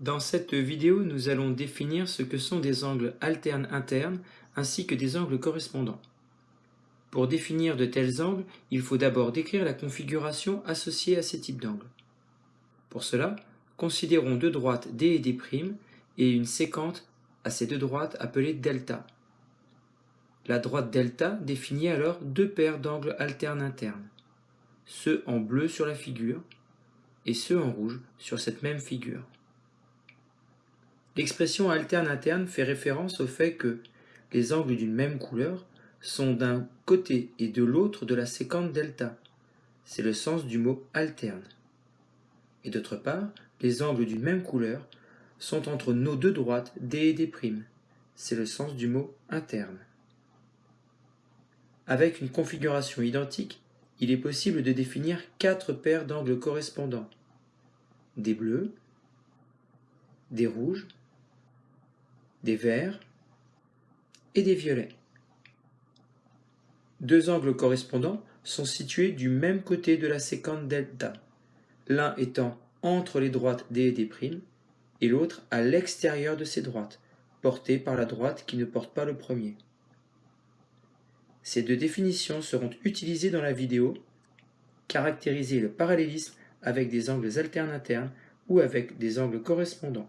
Dans cette vidéo, nous allons définir ce que sont des angles alternes internes ainsi que des angles correspondants. Pour définir de tels angles, il faut d'abord décrire la configuration associée à ces types d'angles. Pour cela, considérons deux droites D et D' et une séquente à ces deux droites appelée delta. La droite delta définit alors deux paires d'angles alternes internes, ceux en bleu sur la figure et ceux en rouge sur cette même figure. L'expression alterne interne fait référence au fait que les angles d'une même couleur sont d'un côté et de l'autre de la séquente delta. C'est le sens du mot alterne. Et d'autre part, les angles d'une même couleur sont entre nos deux droites D et D'. C'est le sens du mot interne. Avec une configuration identique, il est possible de définir quatre paires d'angles correspondants. Des bleus, des rouges, des verts et des violets. Deux angles correspondants sont situés du même côté de la séquente delta, l'un étant entre les droites D et D', et l'autre à l'extérieur de ces droites, portées par la droite qui ne porte pas le premier. Ces deux définitions seront utilisées dans la vidéo caractériser le parallélisme avec des angles alternes internes ou avec des angles correspondants.